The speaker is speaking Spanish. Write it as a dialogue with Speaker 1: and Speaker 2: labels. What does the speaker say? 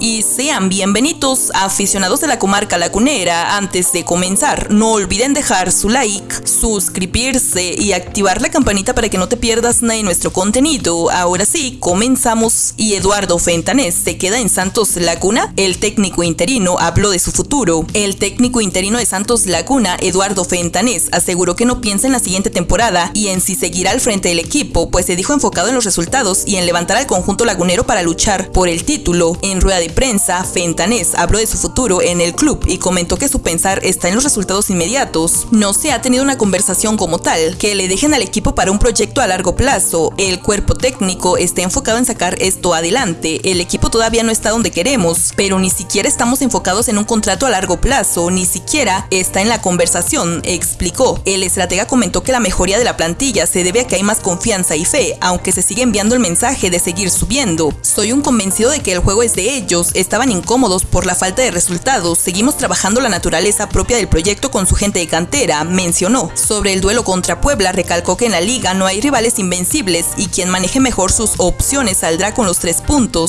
Speaker 1: y sean bienvenidos aficionados de la comarca lagunera. Antes de comenzar, no olviden dejar su like, suscribirse y activar la campanita para que no te pierdas nada de nuestro contenido. Ahora sí, comenzamos y Eduardo Fentanés se queda en Santos Laguna. El técnico interino habló de su futuro. El técnico interino de Santos Laguna, Eduardo Fentanés, aseguró que no piensa en la siguiente temporada y en si seguirá al frente del equipo, pues se dijo enfocado en los resultados y en levantar al conjunto lagunero para luchar por el título. En rueda de prensa, Fentanés habló de su futuro en el club y comentó que su pensar está en los resultados inmediatos. No se ha tenido una conversación como tal, que le dejen al equipo para un proyecto a largo plazo. El cuerpo técnico está enfocado en sacar esto adelante. El equipo todavía no está donde queremos, pero ni siquiera estamos enfocados en un contrato a largo plazo, ni siquiera está en la conversación, explicó. El estratega comentó que la mejoría de la plantilla se debe a que hay más confianza y fe, aunque se sigue enviando el mensaje de seguir subiendo. Soy un convencido de que el juego es de ellos estaban incómodos por la falta de resultados. Seguimos trabajando la naturaleza propia del proyecto con su gente de cantera, mencionó. Sobre el duelo contra Puebla, recalcó que en la liga no hay rivales invencibles y quien maneje mejor sus opciones saldrá con los tres puntos.